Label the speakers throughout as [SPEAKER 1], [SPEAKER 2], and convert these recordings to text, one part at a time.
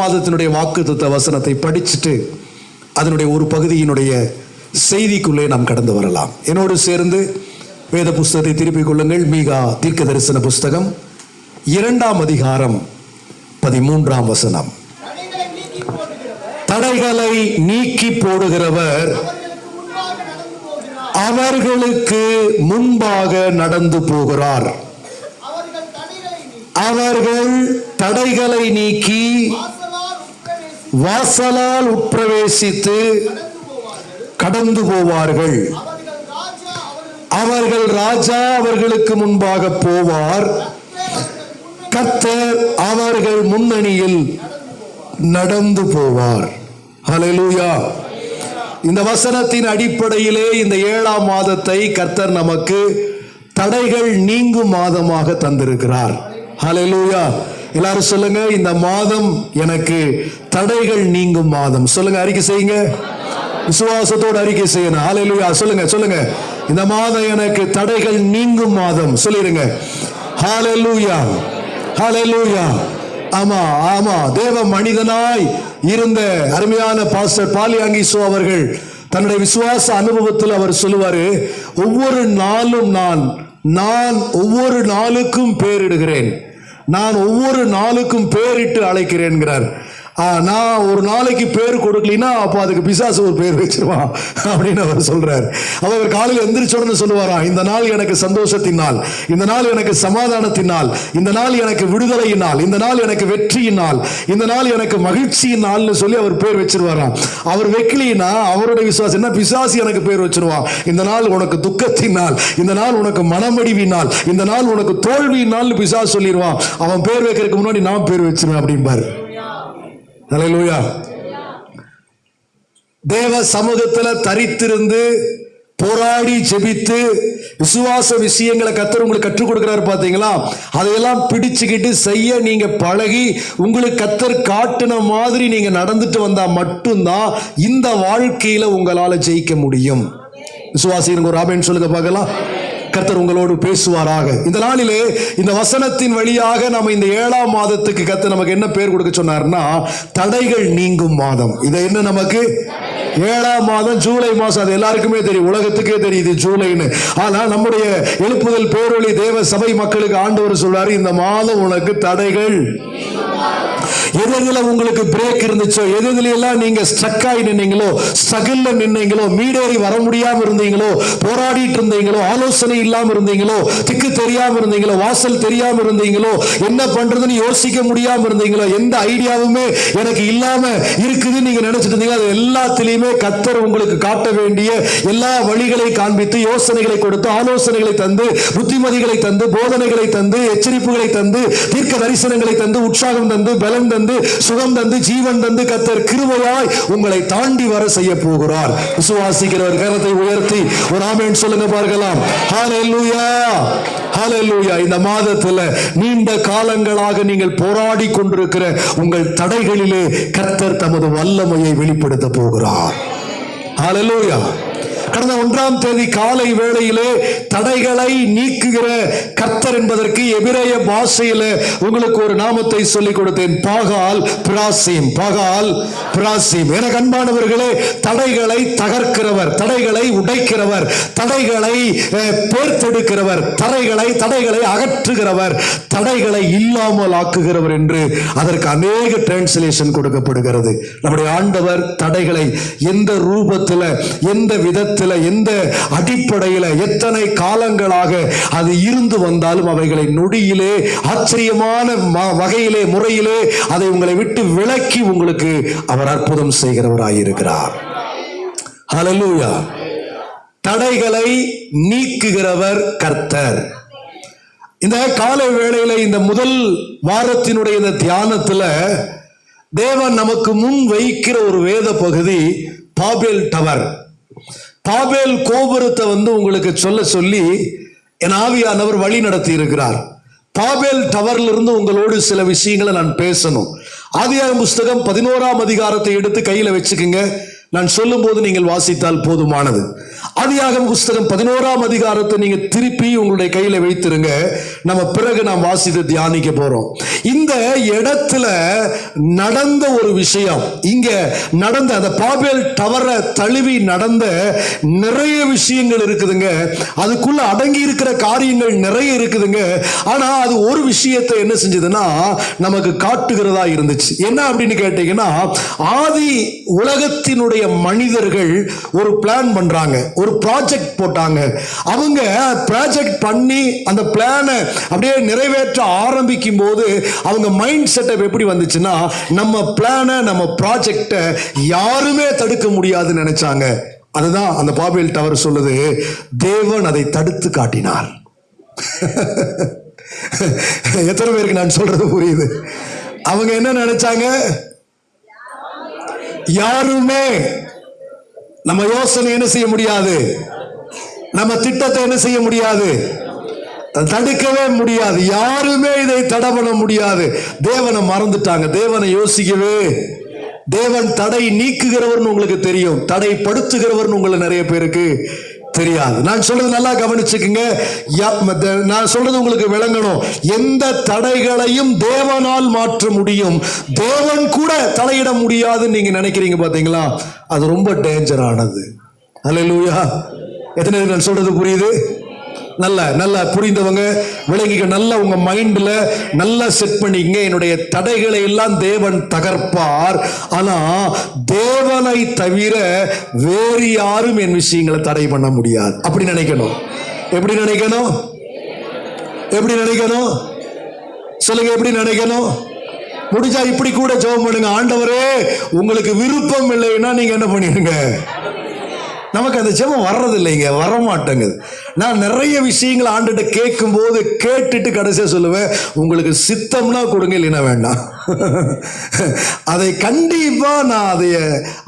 [SPEAKER 1] மாதத்தினுடைய வாக்குத்தத்த வசனத்தை படிச்சுட்டு அதனுடைய ஒரு பகுதியினுடைய செய்திக்குள்ளே நாம் கடந்து வரலாம். என்னோடு சேர்ந்து வேத புஸ்தகத்தை திருப்பிக் கொள்ளுங்கள். மீகா தீர்க்க தரிசன புஸ்தகம் இரண்டாம் அதிகாரம் பதிமூன்றாம் வசனம்.
[SPEAKER 2] தடைகளை நீக்கி போடுகிறவர் அவர்களுக்கு முன்பாக நடந்து போகிறார்.
[SPEAKER 1] அவர்கள்
[SPEAKER 2] தடைகளை நீக்கி வாசலால்
[SPEAKER 1] உட்பிரவேசித்து
[SPEAKER 2] கடந்து போவார்கள். அவர்கள் ராஜா அவர்களுக்கு
[SPEAKER 1] முன்பாக போவார். கத்தர் அவர்கள் முன்னணியில் நடந்து போவார். ஹலலூயா இந்த வசனத்தின் அடிப்படையிலே இந்த ஏழாம் மாதத்தை கர்த்தர் நமக்கு தடைகள் நீங்கும் மாதமாக தந்திருக்கிறார். ஹலலூயா எல்லாரும் சொல்லுங்க இந்த மாதம் எனக்கு தடைகள் நீங்கும் மாதம். சொல்லுங்க அறிக்கை செய்யுங்க. விசுவாசத்தோடு அறிக்கை செய்யணும். ஹalleluya சொல்லுங்க சொல்லுங்க. இந்த மாதம் எனக்கு தடைகள் நீங்கும் மாதம். சொல்லிருங்க ஹalleluya ஹalleluya ஆமா ஆமா. தேவ மனிதனாய் இருந்த அருமையான பாஸ்டர் பாலியாங்கிசோ அவர்கள் தன்னுடைய விசுவாச அனுபவத்தில் அவர் சொல்லுவாரு ஒவ்வொரு நாளும் நான் நான் ஒவ்வொரு நாளுக்கும் பேரிடுகிறேன். நான் ஒவ்வொரு நாளுக்கும் பேரிட்டு அழைக்கிறேன்கிறார். என்கிறார் நான் ஒரு நாளைக்கு பேர் கொடுக்கலைன்னா அப்போ அதுக்கு பிசாசு ஒரு பேர் வச்சிருவான் அப்படின்னு அவர் சொல்றாரு. அப்ப அவர் காலையில் எந்திரிச்ச சொல்லுவாராம் இந்த நாள் எனக்கு சந்தோஷத்தினால் நாள் இந்த நாள் எனக்கு சமாதானத்தினால் நாள் இந்த நாள் எனக்கு விடுதலையினால் இந்த நாள் எனக்கு வெற்றியின் நாள் இந்த நாள் எனக்கு மகிழ்ச்சியின் நாள்னு சொல்லி அவர் பேர் வச்சிருவாராம். அவர் வைக்கலினா அவருடைய விசுவாசம் என்ன பிசாசு எனக்கு பேர் வச்சிருவான். இந்த நாள் உனக்கு துக்கத்தினால் நாள் இந்த நாள் உனக்கு மனமடிவினால் நாள் இந்த நாள் உனக்கு தோல்வியினால் பிசாசு சொல்லிடுவான் அவன் பேர் வைக்கிறதுக்கு முன்னாடி நான் பேர் வச்சிருவேன் அப்படிம்பாரு. ஹalleluya தேவ சமூகத்தில் தரித்திருந்து போராடி ஜெபித்து விசுவாச விஷயங்களை கத்தர் உங்களுக்கு கற்றுக் கொடுக்குறாரு பார்த்தீங்களா? அதையெல்லாம் பிடிச்சுக்கிட்டு செய்ய நீங்கள் பழகி உங்களுக்கு கத்தர் காட்டின மாதிரி நீங்கள் நடந்துட்டு வந்தால் மட்டும்தான் இந்த வாழ்க்கையில் உங்களால் ஜெயிக்க முடியும். விசுவாசிங்க ஒரு ஆமேன்னு சொல்லுங்க பார்க்கலாம். கர்த்தர் உங்களோடு பேசுவாராக. இந்த நாளிலே இந்த வசனத்தின் வழியாக நம்ம இந்த ஏழாம் மாதத்துக்கு கர்த்தர் நமக்கு என்ன பேர் கொடுக்க சொன்னார்னா தடைகள் நீங்கும் மாதம். இதை என்ன நமக்கு? ஏழாம் மாதம் ஜூலை மாதம் அது எல்லாருக்குமே தெரியும். உலகத்துக்கே தெரியுது ஜூலைன்னு. ஆனால் நம்முடைய எழுப்புதல் பேரொழி தேவ சபை மக்களுக்கு ஆண்டவர் சொல்றாரு இந்த மாதம் உனக்கு தடைகள் எதுல உங்களுக்கு பிரேக் இருந்துச்சோ எதுல எல்லாம் நீங்க ஸ்ட்ரக் ஆகி நின்னீங்களோ ஸ்ட்ரகிள்ல நின்னீங்களோ மீடேறி வர முடியாம இருந்தீங்களோ போராடிட்டு இருந்தீங்களோ ஆலோசனை இல்லாம இருந்தீங்களோ திக்கு தெரியாம இருந்தீங்களோ வாசல் தெரியாம இருந்தீங்களோ என்ன பண்றதுன்னு யோசிக்க முடியாம இருந்தீங்களோ எந்த ஐடியாவுமே எனக்கு இல்லாம இருக்குதுன்னு நீங்க நினைச்சிட்டு இருந்தீங்க அது எல்லாத்திலையுமே கத்தர் உங்களுக்கு காட்ட வேண்டிய எல்லா வழிகளை காண்பித்து யோசனைகளை கொடுத்து ஆலோசனைகளை தந்து புத்திமதிகளை தந்து போதனைகளை தந்து எச்சரிப்புகளை தந்து தீர்க்க தரிசனங்களை தந்து உற்சாகம் தந்து பலம் தந்து தந்து சுகம் தந்து ஜீவன் தந்து கத்தர் கிருபையாய் உங்களை தாண்டி வர செய்ய போகிறார். விசுவாசிக்கிறவர் கரத்தை உயர்த்தி ஒரு ஆமேன் சொல்லுங்க பார்க்கலாம். ஹalleluya ஹalleluya. இந்த மாதத்துல நீண்ட காலங்களாக நீங்கள் போராடி கொண்டிருக்கிற உங்கள் தடைகளிலே கர்த்தர் தமது வல்லமையை வெளிப்படுத்த போகிறார். ஹalleluya. கடந்த ஒன்றாம் தேதி காலை வேளையிலே தடைகளை நீக்குகிற கர்த்தர் என்பதற்கு எபிரேய பாஷையில் உங்களுக்கு ஒரு நாமத்தை சொல்லிக் கொடுத்தேன். பாகால் பிராசிம் பாகால் பிராசிம். என கண்பானவர்களே தடைகளை தகர்க்கிறவர் தடைகளை உடைக்கிறவர் தடைகளை அஹ், பேர்த்தெடுக்கிறவர் தடைகளை தடைகளை அகற்றுகிறவர் தடைகளை இல்லாமல் ஆக்குகிறவர் என்று அதற்கு அநேக டிரான்ஸ்லேஷன் கொடுக்கப்படுகிறது. நம்முடைய ஆண்டவர் தடைகளை எந்த ரூபத்தில் எந்த விதத்தில் எந்த அடிப்படையில் எத்தனை காலங்களாக அது இருந்து வந்தாலும் அவைகளை நொடியிலே ஆச்சரியமான வகையிலே முறையிலே அதை உங்களை விட்டு விலக்கி உங்களுக்கு அவர் அற்புதம் செய்கிறவராயிருக்கிறார். ஹலலூயா தடைகளை நீக்குகிறவர் கர்த்தர். இந்த காலை வேளையில இந்த முதல் வாரத்தினுடைய இந்த தியானத்துல தேவன் நமக்கு முன் வைக்கிற ஒரு வேத பகுதி பாபேல் டவர். பாபேல் கோபுரத்தை வந்து உங்களுக்கு சொல்ல சொல்லி என் ஆவியானவர் வழி நடத்தி இருக்கிறார். பாபேல் டவர்ல இருந்து உங்களோடு சில விஷயங்களை நான் பேசணும். ஆதியாகம புஸ்தகம் பதினோராம் அதிகாரத்தை எடுத்து கையில் வச்சுக்கோங்க. நான் சொல்லும் போது நீங்கள் வாசித்தால் போதுமானது. ஆதியாகம புஸ்தகம் பதினோராம் அதிகாரத்தை நீங்க திருப்பி உங்களுடைய கையில வைத்திருங்க. நம்ம பிறகு நாம் வாசித்து தியானிக்க போறோம். இந்த இடத்துல நடந்த ஒரு விஷயம் இங்க நடந்த அந்த பாபேல் டவரை தழுவி நடந்த நிறைய விஷயங்கள் இருக்குதுங்க. அதுக்குள்ள அடங்கி இருக்கிற காரியங்கள் நிறைய இருக்குதுங்க. ஆனா அது ஒரு விஷயத்தை என்ன செஞ்சதுன்னா நமக்கு காட்டுகிறதா இருந்துச்சு. என்ன அப்படின்னு கேட்டீங்கன்னா ஆதி உலகத்தினுடைய மனிதர்கள் ஒரு பிளான் பண்றாங்க ஒரு ப்ராஜெக்ட் போட்டாங்க. அவங்க ப்ராஜெக்ட் பண்ணி அந்த பிளானை அப்படியே நிறைவேற்ற ஆரம்பிக்கும் போது அவங்க மைண்ட் செட்டப் எப்படி வந்துச்சுன்னா நம்ம பிளானை நம்ம ப்ராஜெக்டை யாருமே தடுக்க முடியாதுன்னு நினைச்சாங்க. அதுதான் அந்த பாபேல் டவர் சொல்லுது தேவன் அதை தடுத்து காட்டினார். எத்தனை பேருக்கு நான் சொல்றது புரியுது? அவங்க என்ன நினைச்சாங்க? யாருமே நம்ம யோசனை என்ன செய்ய முடியாது? நம்ம திட்டத்தை என்ன செய்ய முடியாது? தடுக்கவே முடியாது. யாருமே இதை தடை பண்ண முடியாது. தேவனை மறந்துட்டாங்க. தேவனை யோசிக்கவே. தேவன் தடை நீக்குகிறவர்னு உங்களுக்கு தெரியும். தடை படுத்துகிறவர்னு உங்களை நிறைய பேருக்கு தெரியாது. நான் சொல்றது நல்லா கவனிச்சுக்குங்க. யா- மத்த- நான் சொல்றது உங்களுக்கு விளங்கணும். எந்த தடைகளையும் தேவனால் மாற்ற முடியும். தேவன் கூட தலையிட முடியாதுன்னு நீங்க நினைக்கிறீங்க பாத்தீங்களா? அது ரொம்ப டேஞ்சரானது அல்லேலூயா எத்தனை நான் சொல்றது புரியுது? நல்ல நல்ல புரிந்தவங்க விளங்கிக்க நல்ல உங்க மைண்ட்ல நல்லா செட் பண்ணிக்கங்க. என்னுடைய தடைகளை எல்லாம் தேவன் தகர்ப்பார். ஆனா தேவனை தவிர வேறு யாரும் என் விஷயங்களை தடை பண்ண முடியாது. அப்படி நினைக்கணும். எப்படி நினைக்கணும்? எப்படி நினைக்கணும்? சொல்லுங்க எப்படி நினைக்கணும்? முடிஞ்சா இப்படி கூட ஜெபம் பண்ணுங்க. ஆண்டவரே உங்களுக்கு விருப்பம் இல்லைன்னா நீங்க என்ன பண்ணிடுங்க? நமக்கு அந்த ஜெபம் வர்றது இல்லைங்க வர மாட்டேங்குது நான் நிறைய விஷயங்களை ஆண்டுகிட்ட கேட்கும்போது கேட்டுட்டு கடைசியாக சொல்லுவேன் உங்களுக்கு சித்தம்னா கொடுங்க இல்லைன்னா வேண்டாம். அதை கண்டிப்பா நான் அதை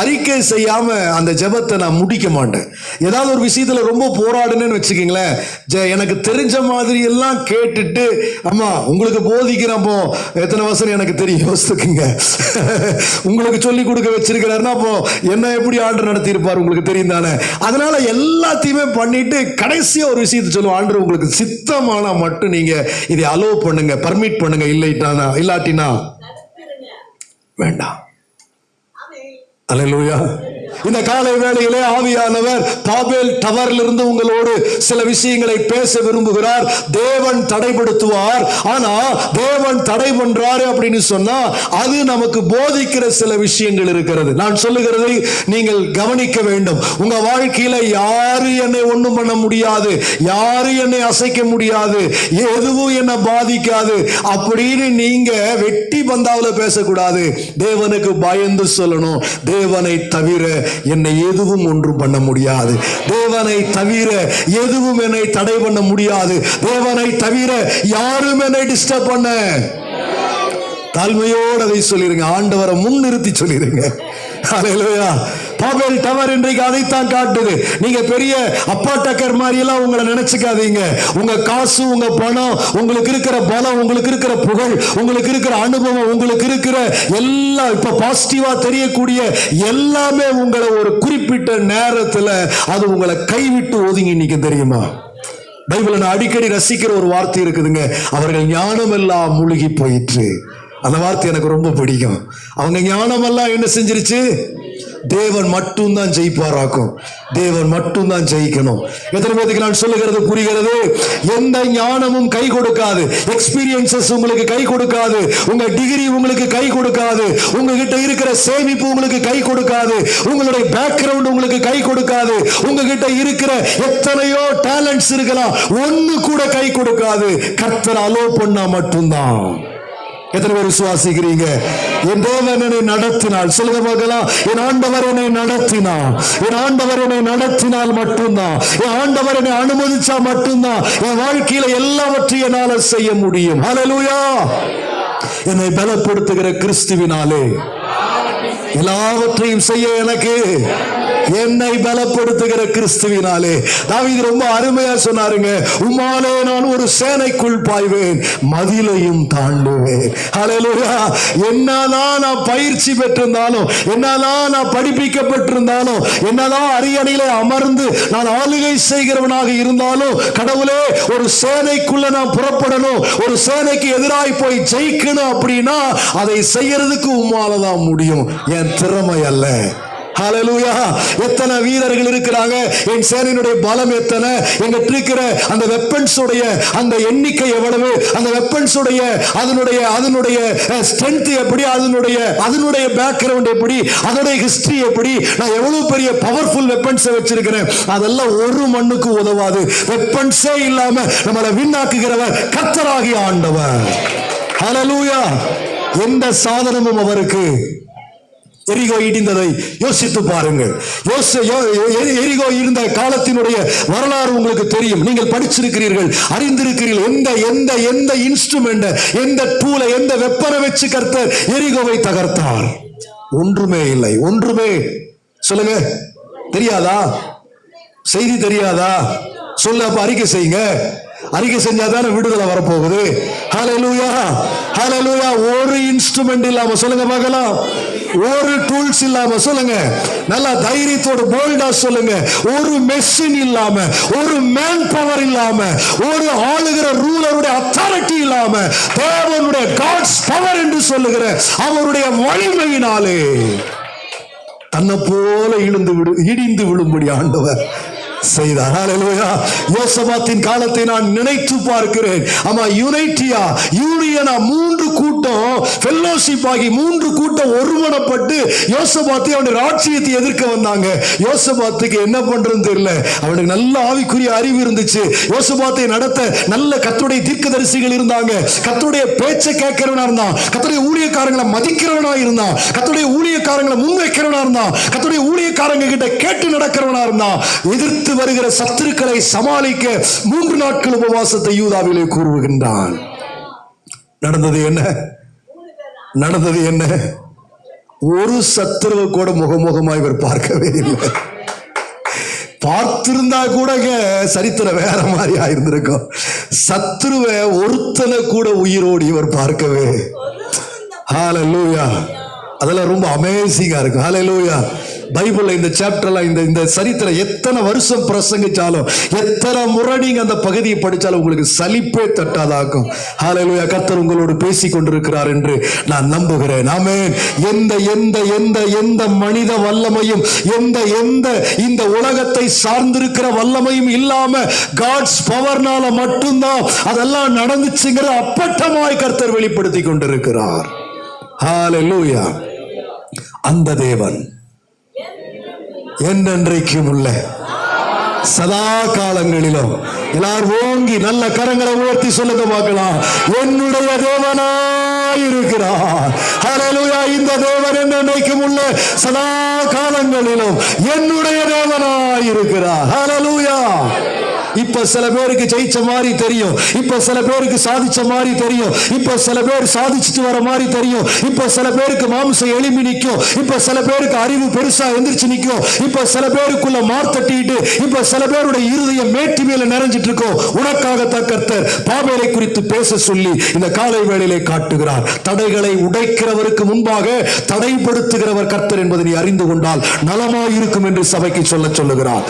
[SPEAKER 1] அறிக்கை செய்யாம அந்த ஜெபத்தை நான் முடிக்க மாட்டேன். ஏதாவது ஒரு விஷயத்துல ரொம்ப போராடுனேன்னு வச்சுக்கீங்களேன் ஜெ- எனக்கு தெரிஞ்ச மாதிரி எல்லாம் கேட்டுட்டு அம்மா உங்களுக்கு போதிக்கிறப்போ எத்தனை வருஷம் எனக்கு தெரியும் யோசித்துக்குங்க உங்களுக்கு சொல்லி கொடுக்க வச்சிருக்கிறாருன்னா அப்போ என்ன எப்படி ஆண்டு நடத்தியிருப்பார் உங்களுக்கு தெரியும் தானே? அதனால எல்லாத்தையுமே பண்ணிட்டு கடைசி கடைசியா ஒரு விஷயத்தை சொல்லுவோம். ஆண்டு உங்களுக்கு சித்தமானா மட்டும் நீங்க இதை அலோவ் பண்ணுங்க பர்மிட் பண்ணுங்க. இல்லைட்டானா இல்லாட்டினா வேண்டாம். அல்லேலூயா இந்த காலை வேளையிலே ஆவியானவர் பாபேல் டவர்ல இருந்து உங்களோடு சில விஷயங்களை பேச விரும்புகிறார். தேவன் தடைப்படுத்துவார். ஆனா தேவன் தடை பண்றாரு அப்படின்னு சொன்னா அது நமக்கு போதிக்கிற சில விஷயங்கள் இருக்கிறது. நான் சொல்லுகிறதை நீங்கள் கவனிக்க வேண்டும். உங்க வாழ்க்கையில யாரு என்னை ஒண்ணும் பண்ண முடியாது. யாரு என்னை அசைக்க முடியாது. எதுவும் என்னை பாதிக்காது. அப்படின்னு நீங்க வெட்டி பந்தாவுல பேசக்கூடாது. தேவனுக்கு பயந்து சொல்லணும். தேவனை தவிர என்னை எதுவும் ஒன்றும் பண்ண முடியாது. தேவனை தவிர எதுவும் என்னை தடை பண்ண முடியாது. தேவனை தவிர யாரும் என்னை டிஸ்டர்ப் பண்ண. தாழ்மையோடு அதை சொல்லிடுங்க ஆண்டவரை முன்னிறுத்தி சொல்லிருங்க. பாபேல் டவர் இன்றைக்கு அதைத்தான் காட்டுது. நீங்க பெரிய அப்பாட்டக்கர் மாதிரி எல்லாம் உங்களை நினைச்சுக்காதீங்க. உங்க காசு உங்க பணம் உங்களுக்கு இருக்கிற பலம் உங்களுக்கு இருக்கிற புகழ் உங்களுக்கு இருக்கிற அனுபவம் உங்களுக்கு இருக்கிற எல்லாம் இப்ப பாசிட்டிவா தெரியக்கூடிய எல்லாமே உங்களை ஒரு குறிப்பிட்ட நேரத்துல அது உங்களை கைவிட்டு ஒதுங்கி நிக்க தெரியுமா? பைபிளை நான் அடிக்கடி ரசிக்கிற ஒரு வார்த்தை இருக்குதுங்க. அவர்கள் ஞானம் எல்லாம் மூழ்கி போயிற்று. அந்த வார்த்தை எனக்கு ரொம்ப பிடிக்கும். அவங்க ஞானமெல்லாம் என்ன செஞ்சிருச்சு? தேவன் மட்டும்தான் ஜெயிப்பாராக்கும். தேவன் மட்டும்தான் ஜெயிக்கணும். எத்தனை பேருக்கு நான் சொல்லுகிறது புரிகிறது? எந்த ஞானமும் கை கொடுக்காது. எக்ஸ்பீரியன்சஸ் உங்களுக்கு கை கொடுக்காது. உங்க டிகிரி உங்களுக்கு கை கொடுக்காது. உங்ககிட்ட இருக்கிற சேமிப்பு உங்களுக்கு கை கொடுக்காது. உங்களுடைய பேக்ரவுண்ட் உங்களுக்கு கை கொடுக்காது. உங்ககிட்ட இருக்கிற எத்தனையோ டேலண்ட்ஸ் இருக்கலாம். ஒன்று கூட கை கொடுக்காது. கர்த்தர் அலோ பண்ணா மட்டும்தான். எத்தனை பேர் விசுவாசிக்கிறீங்க? என் தேவன் என்னை நடத்தினால் சொல்லுங்க பார்க்கலாம். என் ஆண்டவர் என்னை நடத்தினார். என் ஆண்டவர் என்னை நடத்தினால் மட்டும்தான். என் ஆண்டவர் என்னை அனுமதிச்சா மட்டும்தான். என் வாழ்க்கையில எல்லாவற்றையும் என்னால செய்ய முடியும். ஹalleluya என்னை பலப்படுத்துகிற கிறிஸ்துவினாலே. எல்லாவற்றையும் செய்ய எனக்கு. என்னை பலப்படுத்துகிற கிறிஸ்துவினாலே. தாவீது ரொம்ப அருமையா சொன்னாருங்க. உமாலே நான் ஒரு சேனைக்குள் பாய்வேன் மதிலையும் தாண்டுவேன் ஹalleluya என்னதான் நான் பயிற்சி பெற்றிருந்தாலும் என்னதான் நான் படிப்பிக்கப்பட்டிருந்தாலும் என்னதான் அரியணையிலே அமர்ந்து நான் ஆளுகை செய்கிறவனாக இருந்தாலும் கடவுளே ஒரு சேனைக்குள்ள நான் புறப்படணும் ஒரு சேனைக்கு எதிராய் போய் ஜெயிக்கணும் அப்படின்னா அதை செய்யறதுக்கு உம்மால தான் முடியும். என் திறமை அல்ல. ஹalleluya. எத்தனை வீரர்கள் இருக்கிறாங்க? என் சேனையினுடைய பலம் எத்தனை? எங்கிட்ட இருக்கிற அந்த வெப்பன்ஸ் உடைய அந்த எண்ணிக்கை எவ்வளவு? அந்த வெப்பன்ஸ் உடைய அதனுடைய அதனுடைய ஸ்ட்ரென்த் எப்படி? அதனுடைய அதனுடைய பேக்ரவுண்ட் எப்படி? அதனுடைய ஹிஸ்டரி எப்படி? நான் எவ்வளவு பெரிய பவர்ஃபுல் வெப்பன்ஸை வச்சிருக்கிறேன். அதெல்லாம் ஒரு மண்ணுக்கு உதவாது. வெப்பன்ஸே இல்லாம நம்மளை விண்ணாக்குகிறவர் கத்தராகி ஆண்டவர். ஹலலூயா எந்த சாதனமும் அவருக்கு எரிகோ இடிந்ததை யோசித்து பாருங்கள். யோ- எ- எரிகோ இருந்த காலத்தினுடைய வரலாறு உங்களுக்கு தெரியும். நீங்கள் படிச்சிருக்கிறீர்கள் அறிந்திருக்கிறீர்கள். எந்த எந்த எந்த இன்ஸ்ட்ருமெண்ட் எந்த டூலை எந்த வெப்பனை வச்சு கர்த்தர் எரிகோவை தகர்த்தார்? ஒன்றுமே இல்லை. ஒன்றுமே. சொல்லுங்க. தெரியாதா? செய்தி தெரியாதா? சொல்ல அப்ப அறிக்கை செய்யுங்க. அறிக்கை செஞ்சா தானே விடுதலை வரப்போகுது? ஹலலூயா ஹலலூயா ஒரு இன்ஸ்ட்ருமெண்ட் இல்லாம சொல்லுங்க பார்க்கலாம். ஒரு டூல்ஸ் இல்லாம சொல்லுங்க. நல்லா தைரியத்தோட போல்டா சொல்லுங்க. ஒரு மெஷின் இல்லாம ஒரு மேன் பவர் இல்லாம ஒரு ஆளுகிற ரூலருடைய அத்தாரிட்டி இல்லாம தேவனுடைய காட்ஸ் பவர் என்று சொல்லுகிற அவருடைய வலிமையினாலே தன்னை போல இழுந்து விடு இடிந்து விழும்படி ஆண்டவர் செய்தார். யோசபாத்தின் காலத்தை நான் நினைத்து பார்க்கிறேன். ஆமா யுனைட்டியா யூனியனா மூன்று கூட்டம் ஃபெல்லோஷிப் ஆகி மூன்று கூட்டம் ஒரு ஒருமனப்பட்டு யோசபாத்தை அவனுடைய ராட்சியத்தை எதிர்க்க வந்தாங்க. யோசபாத்துக்கு என்ன பண்றதுன்னு தெரியல. அவனுக்கு நல்ல ஆவிக்குரிய அறிவு இருந்துச்சு. யோசபாத்தை நடத்த நல்ல கத்துடைய தீர்க்கதரிசிகள் இருந்தாங்க. கத்துடைய பேச்சை கேட்கிறவனா இருந்தான். கத்துடைய ஊழியக்காரங்களை மதிக்கிறவனா இருந்தான். கத்துடைய ஊழியக்காரங்களை முன்வைக்கிறவனா இருந்தான். கத்துடைய ஊழியக்காரங்க கிட்ட கேட்டு நடக்கிறவனா இருந்தான். எதிர்த்து வருகிற சத்துருக்களை சமாளிக்க மூன்று நாட்கள் உபவாசத்தை யூதாவிலே கூறுகின்றான். நடந்தது என்ன? நடந்தது என்ன? ஒரு சத்துருவை கூட முகமுகமாய் இவர் பார்க்கவே இல்லை. பார்த்திருந்தா கூடங்க சரித்திரம் வேற மாதிரி ஆயிருந்திருக்கும். சத்துருவை ஒருத்தனை கூட உயிரோடு இவர் பார்க்கவே ஹalleluya அதெல்லாம் ரொம்ப அமேசிங்கா இருக்கும். ஹalleluya பைபிள்ல இந்த சாப்டர்லாம் இந்த இந்த சரித்திரம் எத்தனை வருஷம் பிரசங்கிச்சாலும் எத்தனை முறை நீங்க அந்த பகுதியை படிச்சாலும் உங்களுக்கு சலிப்பே தட்டாதாக்கும். ஹalleluya கத்தர் உங்களோடு பேசி கொண்டிருக்கிறார் என்று நான் நம்புகிறேன். ஆமே எந்த எந்த எந்த எந்த மனித வல்லமையும் எந்த எந்த இந்த உலகத்தை சார்ந்திருக்கிற வல்லமையும் இல்லாம காட்ஸ் பவர்னால மட்டும்தான் அதெல்லாம் நடந்துச்சுங்கிற அப்பட்டமாய் கர்த்தர் வெளிப்படுத்தி கொண்டிருக்கிறார் ஹalleluya அந்த தேவன் என்றென்றைக்கும் உள்ள சதா காலங்களிலும் எல்லாரும் ஓங்கி நல்ல கரங்களை உயர்த்தி சொல்லுங்க பார்க்கலாம். என்னுடைய தேவனாயிருக்கிறார் இந்த தேவன் என்றென்றைக்கும் உள்ள சதா காலங்களிலும் என்னுடைய தேவனாயிருக்கிறார் இருக்கிறார். இப்ப சில பேருக்கு ஜெயிச்ச மாதிரி தெரியும். இப்ப சில பேருக்கு சாதிச்ச மாதிரி தெரியும். இப்ப சில பேர் சாதிச்சுட்டு வர மாதிரி தெரியும். இப்ப சில பேருக்கு மாம்சம் எளிமை நிற்கும் இப்ப சில பேருக்கு அறிவு பெருசா எந்திரிச்சு நிற்கும் இப்ப சில பேருக்குள்ள மார்த்தட்டிட்டு இப்ப சில பேருடைய இருதயம் மேட்டி மேல நிறைஞ்சிட்டு இருக்கும். உனக்காக கர்த்தர் பாபேலை குறித்து பேச சொல்லி இந்த காலை வேளையிலே காட்டுகிறார். தடைகளை உடைக்கிறவருக்கு முன்பாக தடைப்படுத்துகிறவர் கர்த்தர் என்பதை நீ அறிந்து கொண்டால் நலமாயிருக்கும் என்று சபைக்கு சொல்ல சொல்லுகிறார்.